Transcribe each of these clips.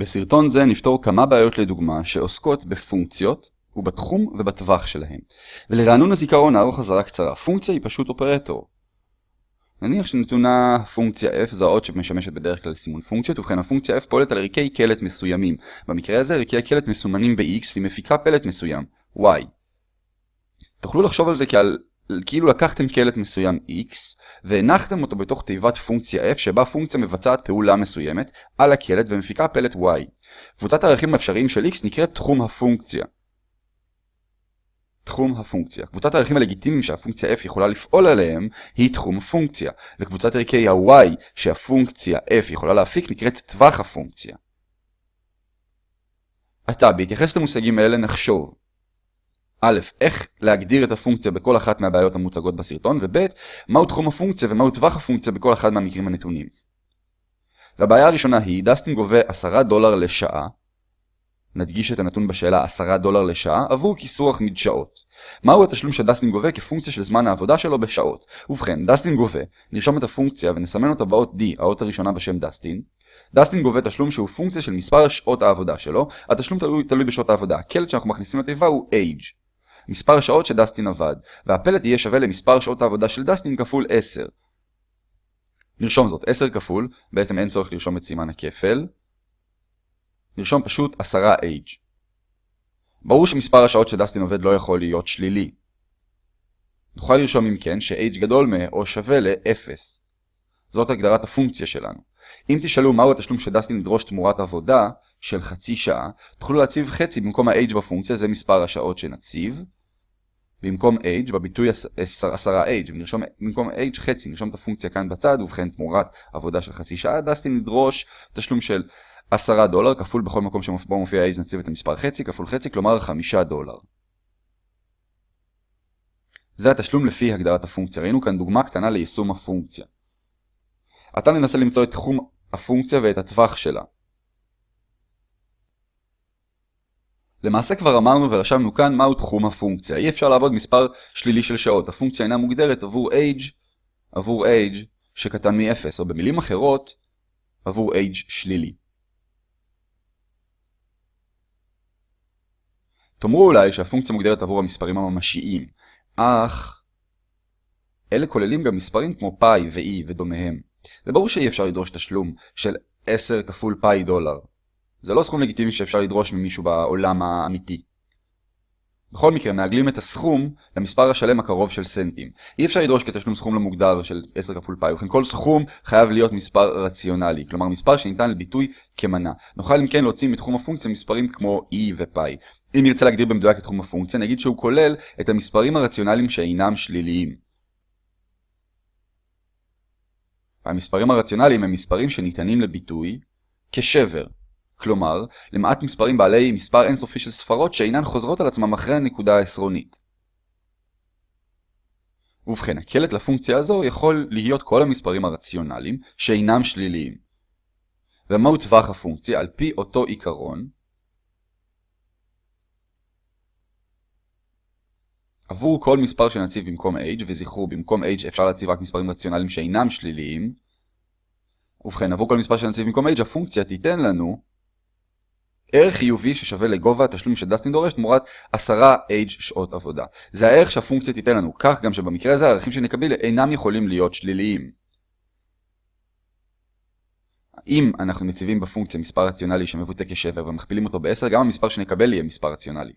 בסרטון זה נפתור כמה בעיות לדוגמה שעוסקות בפונקציות ובתחום ובטווח שלהם. ולרענון הזיכרון נערוך חזרה קצרה. פונקציה היא פשוט אופרטור. נניח שנתונה פונקציה f זו האות שמשמשת בדרך כלל לסימון פונקציות, ובכן הפונקציה f פועלת על ערכי קלט מסוימים. במקרה הזה ערכי הקלט מסומנים ב-x והיא מפיקה פלט מסוים, y. תוכלו לחשוב על זה כעל כאילו לקחתם קלט מסוים x והנחתם אותו בתוך תיבת פונקציה f שבה פונקציה מבצעת פעולה מסוימת על הקלט ומפיקה פלט y. קבוצת הערכים האפשריים של x נקראת תחום הפונקציה. תחום הפונקציה. קבוצת הערכים הלגיטימיים שהפונקציה f יכולה לפעול עליהם היא תחום הפונקציה, וקבוצת ערכי ה-y שהפונקציה f יכולה להפיק נקראת טווח הפונקציה. עתה, בהתייחס למושגים האלה נחשוב א', איך להגדיר את הפונקציה בכל אחת מהבעיות המוצגות בסרטון, וב', מהו תחום הפונקציה ומהו טווח הפונקציה בכל אחד מהמקרים הנתונים. והבעיה הראשונה היא, דסטין גובה 10 דולר לשעה, נדגיש את הנתון בשאלה 10 דולר לשעה, עבור כיסוח מדשאות. מהו התשלום שדסטין גובה כפונקציה של זמן העבודה שלו בשעות? ובכן, דסטין גובה, נרשום את הפונקציה ונסמן אותה באות D, האות הראשונה בשם דסטין. דסטין גובה תשלום שהוא פונקציה של מספר שעות העבודה שלו, התשלום תלוי, תלוי בשעות העבודה. הקלט שאנחנו מכניסים לתיבה הוא age. מספר השעות שדסטין עבד, והפלט יהיה שווה למספר שעות העבודה של דסטין כפול 10. נרשום זאת, 10 כפול, בעצם אין צורך לרשום את סימן הכפל. נרשום פשוט 10H. ברור שמספר השעות שדסטין עובד לא יכול להיות שלילי. נוכל לרשום אם כן ש-H גדול מ- או שווה ל-0. זאת הגדרת הפונקציה שלנו. אם תשאלו מהו התשלום שדסטין ידרוש תמורת עבודה של חצי שעה, תוכלו להציב חצי במקום ה-H בפונקציה, זה מספר השעות שנציב. במקום h בביטוי 10h, ונרשום במקום h חצי, נרשום את הפונקציה כאן בצד, ובכן תמורת עבודה של חצי שעה, דסטין נדרוש תשלום של 10 דולר, כפול בכל מקום שבו מופיע h נציב את המספר חצי, כפול חצי, כלומר 5 דולר. זה התשלום לפי הגדרת הפונקציה. ראינו כאן דוגמה קטנה ליישום הפונקציה. עתה ננסה למצוא את תחום הפונקציה ואת הטווח שלה. למעשה כבר אמרנו ורשמנו כאן מהו תחום הפונקציה. אי אפשר לעבוד מספר שלילי של שעות. הפונקציה אינה מוגדרת עבור age, עבור age שקטן מ-0, או במילים אחרות, עבור age שלילי. תאמרו אולי שהפונקציה מוגדרת עבור המספרים הממשיים, אך אלה כוללים גם מספרים כמו פאי ו-e ודומיהם. זה ברור שאי אפשר לדרוש תשלום של 10 כפול פאי דולר. זה לא סכום לגיטימי שאפשר לדרוש ממישהו בעולם האמיתי. בכל מקרה, מעגלים את הסכום למספר השלם הקרוב של סנטים. אי אפשר לדרוש כתשלום סכום לא מוגדר של 10 כפול פאי, וכן כל סכום חייב להיות מספר רציונלי, כלומר מספר שניתן לביטוי כמנה. נוכל אם כן להוציא מתחום הפונקציה מספרים כמו e ופאי. אם נרצה להגדיר במדויק את תחום הפונקציה, נגיד שהוא כולל את המספרים הרציונליים שאינם שליליים. המספרים הרציונליים הם מספרים שניתנים לביטוי כשבר. כלומר, למעט מספרים בעלי מספר אינסופי של ספרות שאינן חוזרות על עצמם אחרי הנקודה העשרונית. ובכן, הקלט לפונקציה הזו יכול להיות כל המספרים הרציונליים שאינם שליליים. ומהו טווח הפונקציה? על פי אותו עיקרון, עבור כל מספר שנציב במקום h, וזכרו, במקום h אפשר להציב רק מספרים רציונליים שאינם שליליים, ובכן, עבור כל מספר שנציב במקום h, הפונקציה תיתן לנו ערך חיובי ששווה לגובה התשלום שדסטין דורש תמורת 10H שעות עבודה. זה הערך שהפונקציה תיתן לנו, כך גם שבמקרה הזה הערכים שנקבל אינם יכולים להיות שליליים. אם אנחנו מציבים בפונקציה מספר רציונלי שמבוטא כשבר ומכפילים אותו ב-10, גם המספר שנקבל יהיה מספר רציונלי.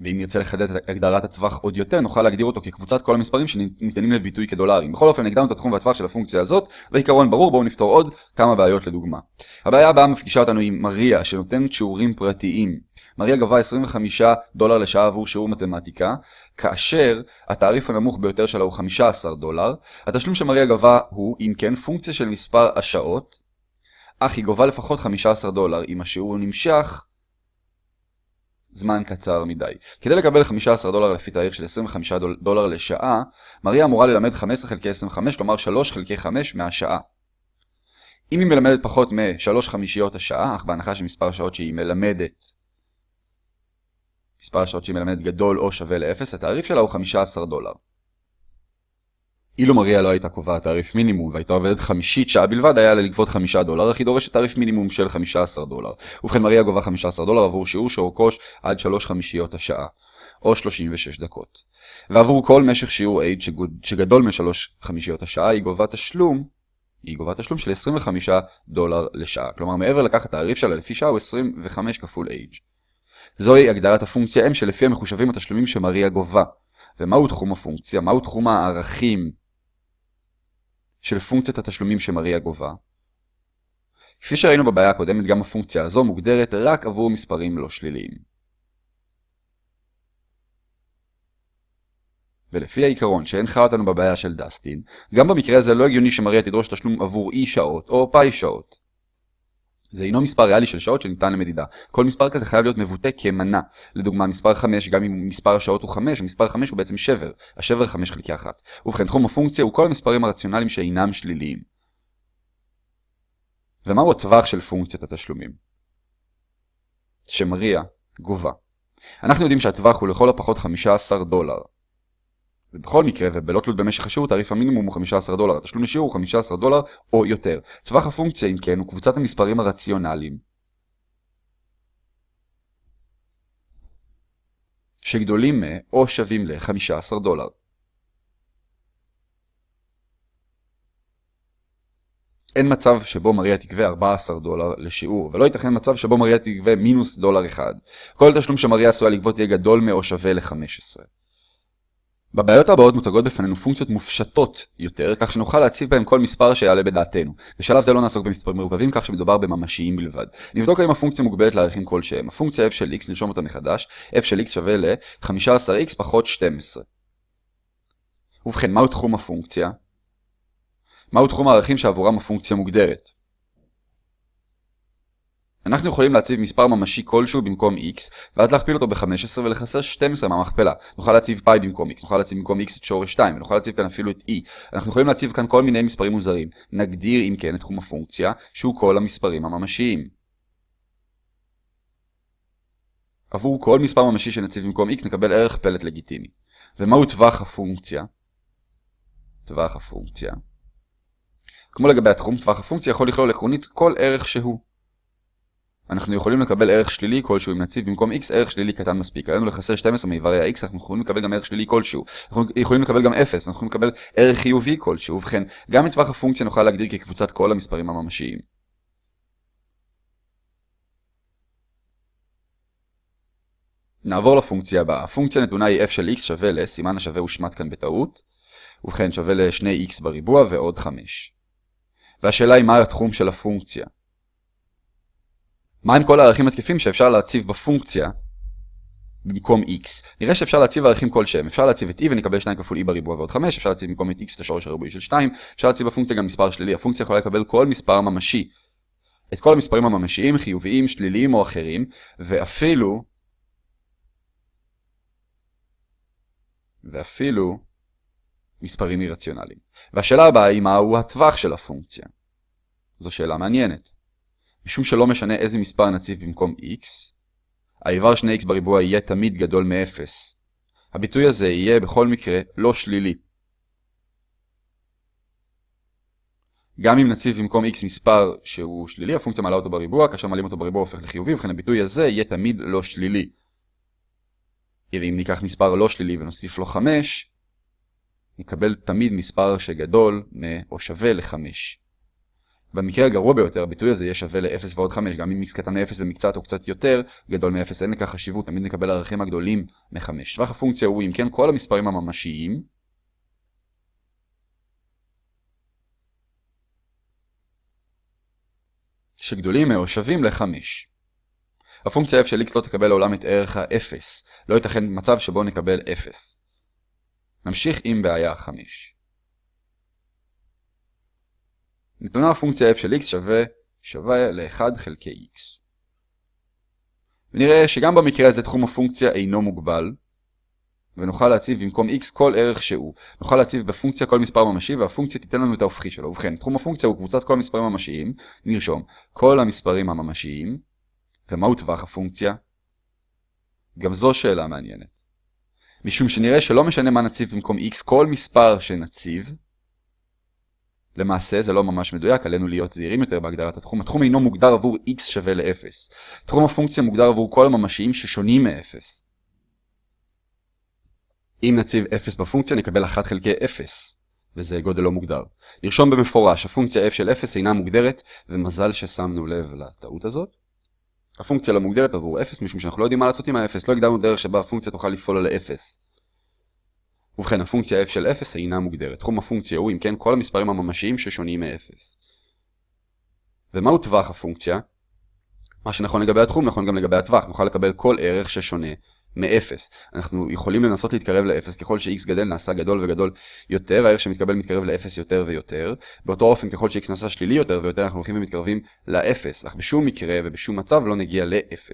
ואם נרצה לחדד את הגדרת הטווח עוד יותר, נוכל להגדיר אותו כקבוצת כל המספרים שניתנים לביטוי כדולרים. בכל אופן, הגדרנו את התחום והטווח של הפונקציה הזאת, ועיקרון ברור, בואו נפתור עוד כמה בעיות לדוגמה. הבעיה הבאה מפגישה אותנו עם מריה, שנותנת שיעורים פרטיים. מריה גבה 25 דולר לשעה עבור שיעור מתמטיקה, כאשר התעריף הנמוך ביותר שלה הוא 15 דולר. התשלום שמריה גבה הוא, אם כן, פונקציה של מספר השעות, אך היא גובה לפחות 15 דולר אם השיעור נמשך זמן קצר מדי. כדי לקבל 15 דולר לפי תאריך של 25 דולר לשעה, מריה אמורה ללמד 15 חלקי 25, כלומר 3 חלקי 5 מהשעה. אם היא מלמדת פחות מ-3 חמישיות השעה, אך בהנחה שמספר השעות שהיא מלמדת, מספר השעות שהיא מלמדת גדול או שווה ל-0, התעריף שלה הוא 15 דולר. אילו מריה לא הייתה קובעת תעריף מינימום והייתה עובדת חמישית שעה בלבד, היה לה לגבות 5 דולר, אך היא דורשת תעריף מינימום של 15 דולר. ובכן מריה גובה 15 דולר עבור שיעור שאורכו עד 3 חמישיות השעה, או 36 דקות. ועבור כל משך שיעור H שגדול מ-3 חמישיות השעה, היא גובה תשלום היא גובה תשלום של 25 דולר לשעה. כלומר, מעבר לכך התעריף שלה לפי שעה הוא 25 כפול H. זוהי הגדרת הפונקציה M שלפיה מחושבים התשלומים שמריה גובה. ומהו תחום הפונקציה? מהו תחום הערכים של פונקציית התשלומים שמריה גובה? כפי שראינו בבעיה הקודמת, גם הפונקציה הזו מוגדרת רק עבור מספרים לא שליליים. ולפי העיקרון שהנחה אותנו בבעיה של דסטין, גם במקרה הזה לא הגיוני שמריה תדרוש תשלום עבור E שעות או פאי שעות. זה אינו מספר ריאלי של שעות שניתן למדידה. כל מספר כזה חייב להיות מבוטא כמנה. לדוגמה, מספר 5, גם אם מספר השעות הוא 5, מספר 5 הוא בעצם שבר. השבר 5 חלקי 1. ובכן, תחום הפונקציה הוא כל המספרים הרציונליים שאינם שליליים. ומהו הטווח של פונקציית התשלומים? שמריה גובה. אנחנו יודעים שהטווח הוא לכל הפחות 15 דולר. ובכל מקרה, ובלא תלות במשך השיעור, תעריף המינימום הוא 15 דולר. התשלום לשיעור הוא 15 דולר או יותר. טווח הפונקציה, אם כן, הוא קבוצת המספרים הרציונליים. שגדולים מ- או שווים ל-15 דולר. אין מצב שבו מריה תגבה 14 דולר לשיעור, ולא ייתכן מצב שבו מריה תגבה מינוס דולר אחד. כל תשלום שמריה עשויה לגבות יהיה גדול מ- או שווה ל-15. בבעיות הבאות מוצגות בפנינו פונקציות מופשטות יותר, כך שנוכל להציב בהם כל מספר שיעלה בדעתנו. בשלב זה לא נעסוק במספרים מורכבים, כך שמדובר בממשיים בלבד. נבדוק האם הפונקציה מוגבלת לערכים כלשהם. הפונקציה f של x, נרשום אותה מחדש, f של x שווה ל-15x פחות 12. ובכן, מהו תחום הפונקציה? מהו תחום הערכים שעבורם הפונקציה מוגדרת? אנחנו יכולים להציב מספר ממשי כלשהו במקום x, ואז להכפיל אותו ב-15 ולחסר 12 מהמכפלה. נוכל להציב פאי במקום x, נוכל להציב במקום x את שורש 2, ונוכל להציב כאן אפילו את e. אנחנו יכולים להציב כאן כל מיני מספרים מוזרים. נגדיר אם כן את תחום הפונקציה, שהוא כל המספרים הממשיים. עבור כל מספר ממשי שנציב במקום x נקבל ערך פלט לגיטימי. ומהו טווח הפונקציה? טווח הפונקציה. כמו לגבי התחום, טווח הפונקציה יכול לכלול עקרונית כל ערך שהוא. אנחנו יכולים לקבל ערך שלילי כלשהו אם נציב במקום x ערך שלילי קטן מספיק. עלינו לחסר 12 מאיברי ה-x, אנחנו יכולים לקבל גם ערך שלילי כלשהו. אנחנו יכולים לקבל גם 0, ואנחנו יכולים לקבל ערך חיובי כלשהו. ובכן, גם את טווח הפונקציה נוכל להגדיר כקבוצת כל המספרים הממשיים. נעבור לפונקציה הבאה. הפונקציה נתונה היא f של x שווה ל, סימן השווה הושמט כאן בטעות. ובכן, שווה ל-2x בריבוע ועוד 5. והשאלה היא מה התחום של הפונקציה. מהם כל הערכים התקפים שאפשר להציב בפונקציה במקום x. נראה שאפשר להציב ערכים כלשהם. אפשר להציב את e ונקבל 2 כפול e בריבוע ועוד 5, אפשר להציב במקום את x את השורש הריבועי של 2, אפשר להציב בפונקציה גם מספר שלילי. הפונקציה יכולה לקבל כל מספר ממשי. את כל המספרים הממשיים, חיוביים, שליליים או אחרים, ואפילו ואפילו מספרים אירציונליים. והשאלה הבאה היא מהו הטווח של הפונקציה. זו שאלה מעניינת. משום שלא משנה איזה מספר נציב במקום x, האיבר 2x בריבוע יהיה תמיד גדול מ-0. הביטוי הזה יהיה בכל מקרה לא שלילי. גם אם נציב במקום x מספר שהוא שלילי, הפונקציה מעלה אותו בריבוע, כאשר מעלים אותו בריבוע הופך לחיובי, וכן הביטוי הזה יהיה תמיד לא שלילי. אם ניקח מספר לא שלילי ונוסיף לו 5, נקבל תמיד מספר שגדול מ או שווה ל-5. במקרה הגרוע ביותר הביטוי הזה יהיה שווה ל-0 ועוד 5, גם אם x קטן מ-0 במקצת או קצת יותר, גדול מ-0 אין לכך חשיבות, תמיד נקבל ערכים הגדולים מ-5. טווח הפונקציה הוא אם כן כל המספרים הממשיים, שגדולים או שווים ל-5. הפונקציה f של x לא תקבל לעולם את ערך ה-0, לא ייתכן מצב שבו נקבל 0. נמשיך עם בעיה 5. נתונה הפונקציה f של x שווה שווה ל-1 חלקי x. ונראה שגם במקרה הזה תחום הפונקציה אינו מוגבל, ונוכל להציב במקום x כל ערך שהוא. נוכל להציב בפונקציה כל מספר ממשי, והפונקציה תיתן לנו את ההופכי שלו. ובכן, תחום הפונקציה הוא קבוצת כל המספרים הממשיים, נרשום כל המספרים הממשיים, ומהו טווח הפונקציה? גם זו שאלה מעניינת. משום שנראה שלא משנה מה נציב במקום x, כל מספר שנציב, למעשה זה לא ממש מדויק, עלינו להיות זהירים יותר בהגדרת התחום. התחום אינו מוגדר עבור x שווה ל-0. תחום הפונקציה מוגדר עבור כל הממשיים ששונים מ-0. אם נציב 0 בפונקציה נקבל 1 חלקי 0, וזה גודל לא מוגדר. נרשום במפורש, הפונקציה f של 0 אינה מוגדרת, ומזל ששמנו לב לטעות הזאת. הפונקציה לא מוגדרת עבור 0, משום שאנחנו לא יודעים מה לעשות עם ה-0, לא הגדרנו דרך שבה הפונקציה תוכל לפעול על 0. ובכן, הפונקציה f של 0 אינה מוגדרת. תחום הפונקציה הוא, אם כן, כל המספרים הממשיים ששונים מ-0. ומהו טווח הפונקציה? מה שנכון לגבי התחום נכון גם לגבי הטווח, נוכל לקבל כל ערך ששונה מ-0. אנחנו יכולים לנסות להתקרב ל-0, ככל ש-x גדל נעשה גדול וגדול יותר, הערך שמתקבל מתקרב ל-0 יותר ויותר. באותו אופן, ככל ש-x נעשה שלילי יותר ויותר, אנחנו הולכים ומתקרבים ל-0, אך בשום מקרה ובשום מצב לא נגיע ל-0.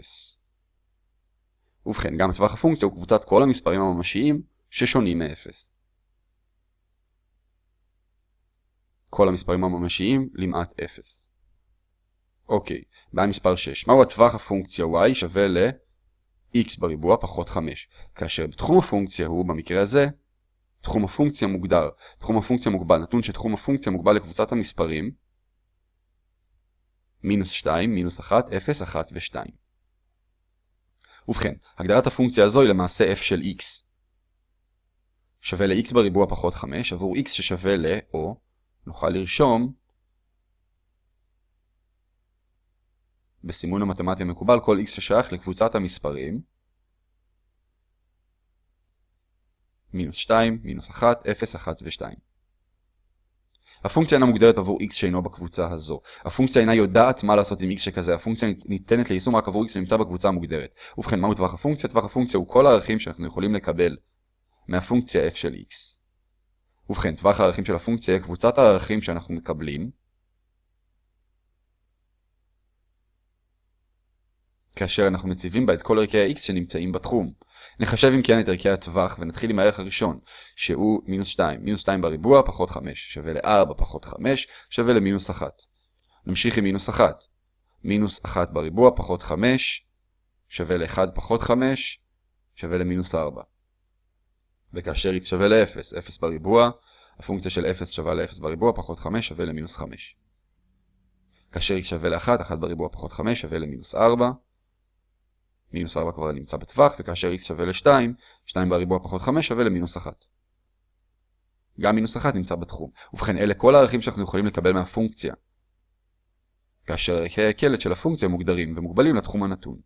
ובכן, גם טווח הפונקציה הוא קבוצת כל המספרים הממשיים ששונים מ-0. כל המספרים הממשיים למעט 0. אוקיי, בעיה מספר 6. מהו הטווח הפונקציה y שווה ל... x בריבוע פחות 5, כאשר בתחום הפונקציה הוא, במקרה הזה, תחום הפונקציה מוגדר. תחום הפונקציה מוגבל, נתון שתחום הפונקציה מוגבל לקבוצת המספרים מינוס 2, מינוס 1, 0, 1 ו-2. ובכן, הגדרת הפונקציה הזו היא למעשה f של x. שווה ל-x בריבוע פחות 5 עבור x ששווה ל, או נוכל לרשום בסימון המתמטי המקובל כל x ששייך לקבוצת המספרים מינוס 2, מינוס 1, 0, 1 ו-2. הפונקציה אינה מוגדרת עבור x שאינו בקבוצה הזו. הפונקציה אינה יודעת מה לעשות עם x שכזה, הפונקציה ניתנת ליישום רק עבור x שנמצא בקבוצה המוגדרת. ובכן, מהו טווח הפונקציה? טווח הפונקציה הוא כל הערכים שאנחנו יכולים לקבל מהפונקציה f של x. ובכן, טווח הערכים של הפונקציה היא קבוצת הערכים שאנחנו מקבלים כאשר אנחנו מציבים בה את כל ערכי ה-x שנמצאים בתחום. נחשב אם כן את ערכי הטווח ונתחיל עם הערך הראשון, שהוא מינוס 2. מינוס 2 בריבוע פחות 5 שווה ל-4 פחות 5 שווה למינוס 1. נמשיך עם מינוס 1. מינוס 1 בריבוע פחות 5 שווה ל-1 פחות 5 שווה למינוס 4. וכאשר x שווה ל-0, 0 בריבוע, הפונקציה של 0 שווה ל-0 בריבוע פחות 5 שווה למינוס 5. כאשר x שווה ל-1, 1 בריבוע פחות 5 שווה למינוס 4. מינוס 4 כבר נמצא בטווח, וכאשר x שווה ל-2, 2 בריבוע פחות 5 שווה למינוס 1. גם מינוס 1 נמצא בתחום. ובכן, אלה כל הערכים שאנחנו יכולים לקבל מהפונקציה. כאשר ערכי הקלט של הפונקציה מוגדרים ומוגבלים לתחום הנתון.